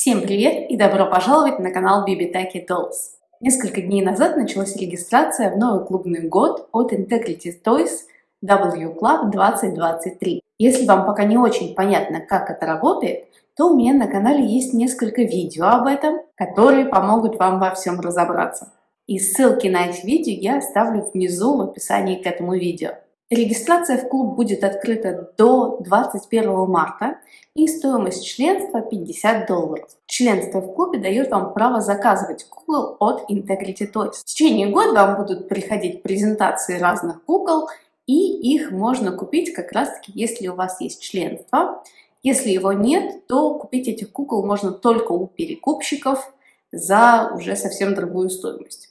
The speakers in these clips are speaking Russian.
Всем привет и добро пожаловать на канал Bibitaki Dolls. Несколько дней назад началась регистрация в новый клубный год от Integrity Toys W Club 2023. Если вам пока не очень понятно, как это работает, то у меня на канале есть несколько видео об этом, которые помогут вам во всем разобраться. И ссылки на эти видео я оставлю внизу в описании к этому видео. Регистрация в клуб будет открыта до 21 марта и стоимость членства 50 долларов. Членство в клубе дает вам право заказывать кукол от Integrity Toys. В течение года вам будут приходить презентации разных кукол и их можно купить как раз таки, если у вас есть членство. Если его нет, то купить этих кукол можно только у перекупщиков за уже совсем другую стоимость.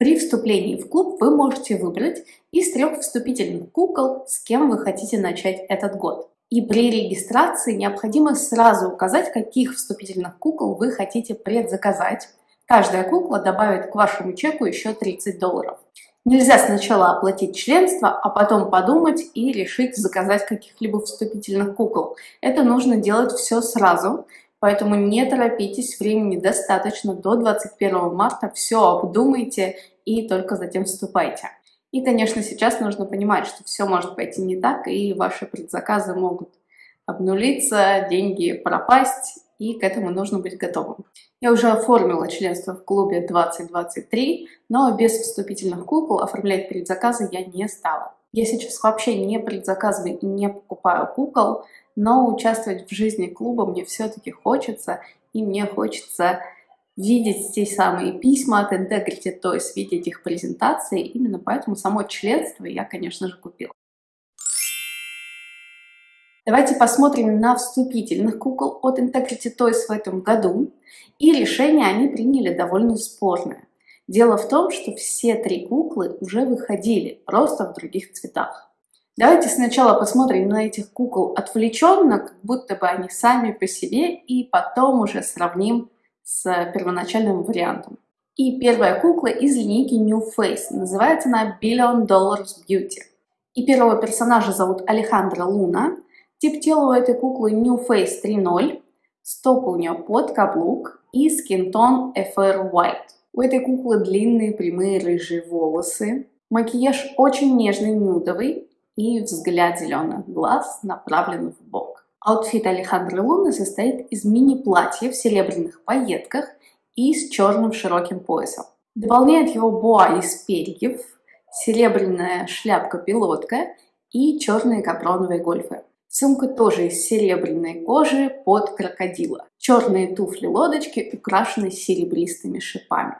При вступлении в клуб вы можете выбрать из трех вступительных кукол, с кем вы хотите начать этот год. И при регистрации необходимо сразу указать, каких вступительных кукол вы хотите предзаказать. Каждая кукла добавит к вашему чеку еще 30 долларов. Нельзя сначала оплатить членство, а потом подумать и решить заказать каких-либо вступительных кукол. Это нужно делать все сразу, Поэтому не торопитесь, времени достаточно, до 21 марта все обдумайте и только затем вступайте. И, конечно, сейчас нужно понимать, что все может пойти не так, и ваши предзаказы могут обнулиться, деньги пропасть, и к этому нужно быть готовым. Я уже оформила членство в клубе 2023, но без вступительных кукол оформлять предзаказы я не стала. Я сейчас вообще не предзаказываю и не покупаю кукол, но участвовать в жизни клуба мне все-таки хочется, и мне хочется видеть те самые письма от Integrity, то есть видеть их презентации. Именно поэтому само членство я, конечно же, купила. Давайте посмотрим на вступительных кукол от Integrity Toys в этом году. И решение они приняли довольно спорное. Дело в том, что все три куклы уже выходили, просто в других цветах. Давайте сначала посмотрим на этих кукол отвлеченно, как будто бы они сами по себе, и потом уже сравним с первоначальным вариантом. И первая кукла из линейки New Face. Называется она Billion Dollars Beauty. И первого персонажа зовут Алехандра Луна. Тип тела у этой куклы Nu Face 3.0. Стопы у нее под каблук и skin tone FR White. У этой куклы длинные прямые рыжие волосы. Макияж очень нежный, нюдовый, и взгляд зеленых глаз направлен в бок. Outfit Алехандры Луны состоит из мини-платья в серебряных пайетках и с черным широким поясом. Дополняет его боа из перьев, серебряная шляпка-пилотка и черные капроновые гольфы. Сумка тоже из серебряной кожи под крокодила. Черные туфли-лодочки украшены серебристыми шипами.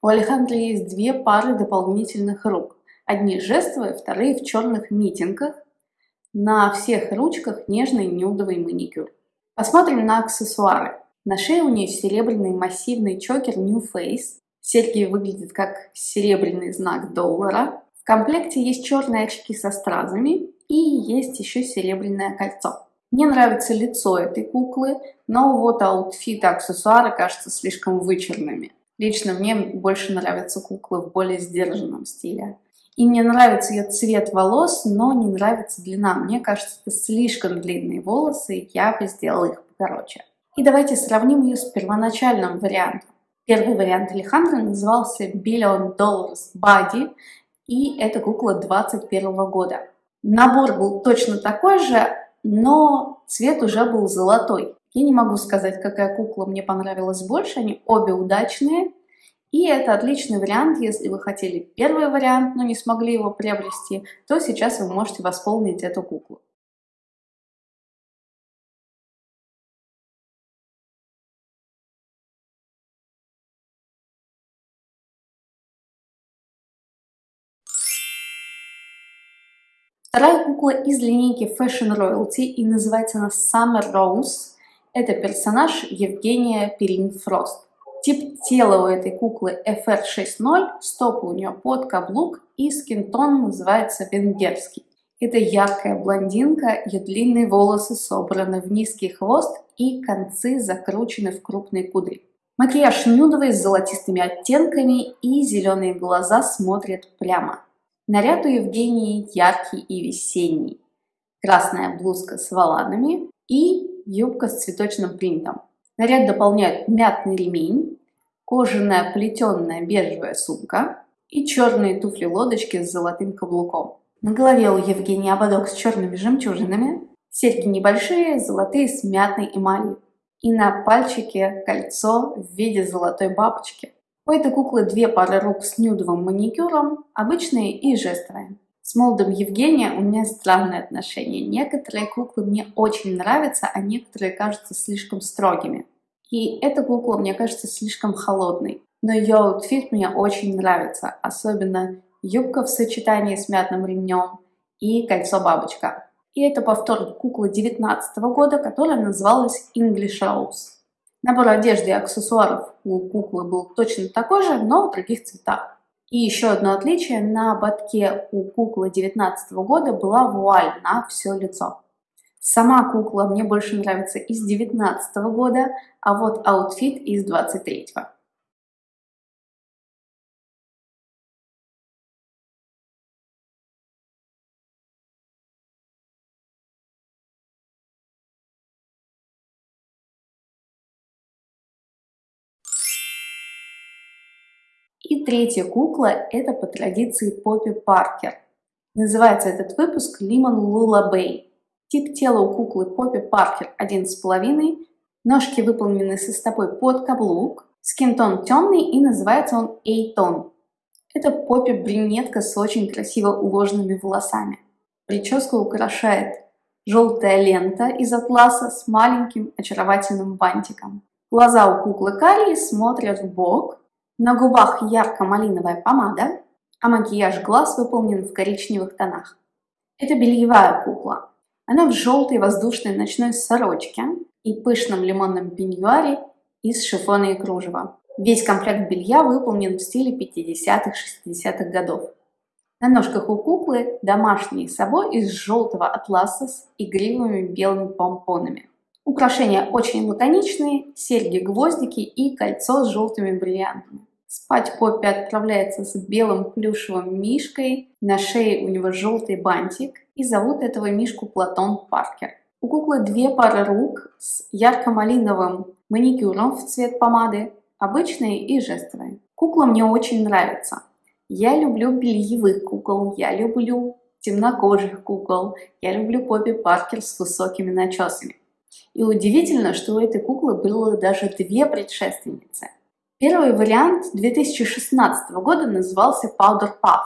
У Алехандры есть две пары дополнительных рук. Одни жестовые, вторые в черных митингах. На всех ручках нежный нюдовый маникюр. Посмотрим на аксессуары. На шее у нее серебряный массивный чокер Nu Face. Серьги выглядят как серебряный знак доллара. В комплекте есть черные очки со стразами и есть еще серебряное кольцо. Мне нравится лицо этой куклы, но вот outfit и аксессуары кажутся слишком вычурными. Лично мне больше нравятся куклы в более сдержанном стиле. И мне нравится ее цвет волос, но не нравится длина. Мне кажется, это слишком длинные волосы, я бы сделала их покороче. И давайте сравним ее с первоначальным вариантом. Первый вариант Алехандро назывался Billion Dollars Body, и это кукла 21 года. Набор был точно такой же, но цвет уже был золотой. Я не могу сказать, какая кукла мне понравилась больше, они обе удачные, и это отличный вариант, если вы хотели первый вариант, но не смогли его приобрести, то сейчас вы можете восполнить эту куклу. Вторая кукла из линейки Fashion Royalty и называется она Summer Rose. Это персонаж Евгения Перин-Фрост. Тип тела у этой куклы FR60, стопы у нее под каблук и скинтон называется венгерский. Это яркая блондинка, ее длинные волосы собраны в низкий хвост и концы закручены в крупные кудри. Макияж нюдовый с золотистыми оттенками и зеленые глаза смотрят прямо. Наряд у Евгении яркий и весенний. Красная блузка с воланами и юбка с цветочным принтом. Наряд дополняют мятный ремень, кожаная плетеная бежевая сумка и черные туфли-лодочки с золотым каблуком. На голове у Евгении ободок с черными жемчужинами, серьги небольшие, золотые с мятной эмалью. И на пальчике кольцо в виде золотой бабочки. У этой куклы две пары рук с нюдовым маникюром, обычные и жестовые. С молодым Евгения у меня странные отношения. Некоторые куклы мне очень нравятся, а некоторые кажутся слишком строгими. И эта кукла мне кажется слишком холодной. Но ее outfit мне очень нравится, особенно юбка в сочетании с мятным ремнем и кольцо-бабочка. И это повтор куклы 19 года, которая называлась English Rose. Набор одежды и аксессуаров у куклы был точно такой же, но в других цветах. И еще одно отличие, на ободке у куклы 19 года была вуаль на все лицо. Сама кукла мне больше нравится из 19 года, а вот outfit из 23 -го. И третья кукла – это по традиции Поппи Паркер. Называется этот выпуск Lemon Lullaby. Тип тела у куклы Поппи Паркер 1,5, ножки выполнены со стопой под каблук, скинтон темный и называется он A-тон. Это Поппи брюнетка с очень красиво уложенными волосами. Прическу украшает желтая лента из атласа с маленьким очаровательным бантиком. Глаза у куклы карие смотрят в бок, на губах ярко-малиновая помада, а макияж глаз выполнен в коричневых тонах. Это бельевая кукла. Она в желтой воздушной ночной сорочке и пышном лимонном пеньюаре из шифона и кружева. Весь комплект белья выполнен в стиле 50-60-х годов. На ножках у куклы домашний собой из желтого атласа с игривыми белыми помпонами. Украшения очень лаконичные, серьги-гвоздики и кольцо с желтыми бриллиантами. Спать Поппи отправляется с белым плюшевым мишкой, на шее у него желтый бантик, и зовут этого мишку Платон Паркер. У куклы две пары рук с ярко-малиновым маникюром в цвет помады, обычные и жестовые. Кукла мне очень нравится. Я люблю бельевых кукол, я люблю темнокожих кукол, я люблю Поппи Паркер с высокими начесами. И удивительно, что у этой куклы было даже две предшественницы – Первый вариант 2016 года назывался Powder Puff.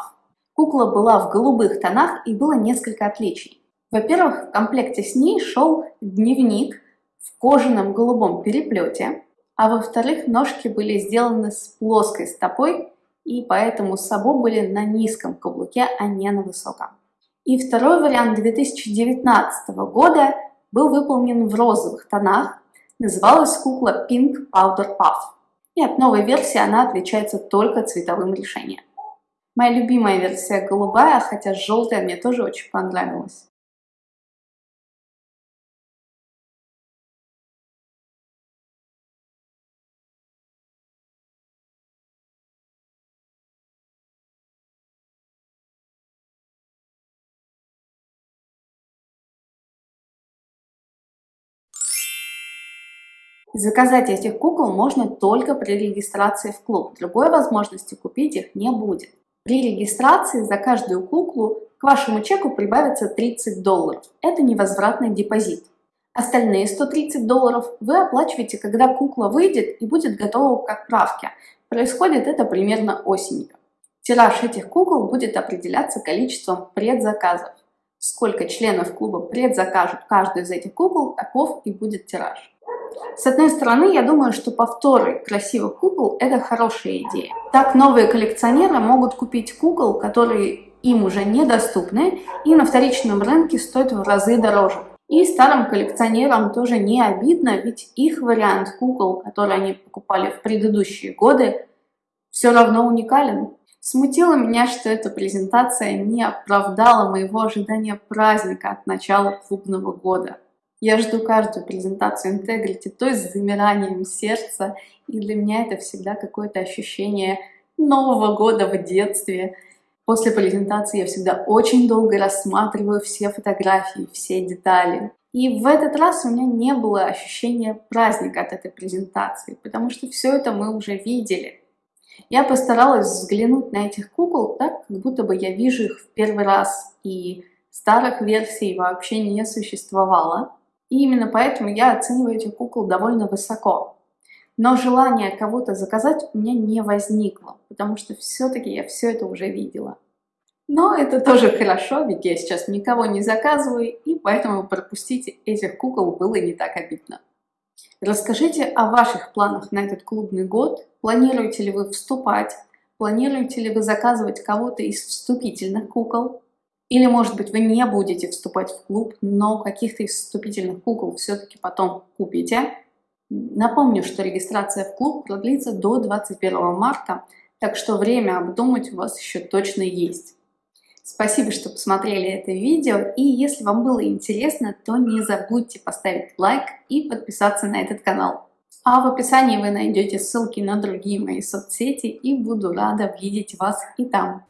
Кукла была в голубых тонах и было несколько отличий. Во-первых, в комплекте с ней шел дневник в кожаном голубом переплете, а во-вторых, ножки были сделаны с плоской стопой и поэтому сабо были на низком каблуке, а не на высоком. И второй вариант 2019 года был выполнен в розовых тонах, называлась кукла Pink Powder Puff. И от новой версии она отличается только цветовым решением. Моя любимая версия голубая, хотя желтая мне тоже очень понравилась. Заказать этих кукол можно только при регистрации в клуб. Другой возможности купить их не будет. При регистрации за каждую куклу к вашему чеку прибавится 30 долларов. Это невозвратный депозит. Остальные 130 долларов вы оплачиваете, когда кукла выйдет и будет готова к отправке. Происходит это примерно осенью. Тираж этих кукол будет определяться количеством предзаказов. Сколько членов клуба предзакажут каждую из этих кукол, таков и будет тираж. С одной стороны, я думаю, что повторы красивых кукол – это хорошая идея. Так новые коллекционеры могут купить кукол, которые им уже недоступны и на вторичном рынке стоят в разы дороже. И старым коллекционерам тоже не обидно, ведь их вариант кукол, который они покупали в предыдущие годы, все равно уникален. Смутило меня, что эта презентация не оправдала моего ожидания праздника от начала клубного года. Я жду каждую презентацию Integrity, то есть с замиранием сердца, и для меня это всегда какое-то ощущение Нового года в детстве. После презентации я всегда очень долго рассматриваю все фотографии, все детали. И в этот раз у меня не было ощущения праздника от этой презентации, потому что все это мы уже видели. Я постаралась взглянуть на этих кукол так, как будто бы я вижу их в первый раз, и старых версий вообще не существовало. И именно поэтому я оцениваю этих кукол довольно высоко. Но желание кого-то заказать у меня не возникло, потому что все-таки я все это уже видела. Но это тоже хорошо, ведь я сейчас никого не заказываю, и поэтому пропустить этих кукол было не так обидно. Расскажите о ваших планах на этот клубный год. Планируете ли вы вступать? Планируете ли вы заказывать кого-то из вступительных кукол? Или, может быть, вы не будете вступать в клуб, но каких-то вступительных кукол все-таки потом купите? Напомню, что регистрация в клуб продлится до 21 марта, так что время обдумать у вас еще точно есть. Спасибо, что посмотрели это видео, и если вам было интересно, то не забудьте поставить лайк и подписаться на этот канал. А в описании вы найдете ссылки на другие мои соцсети, и буду рада видеть вас и там.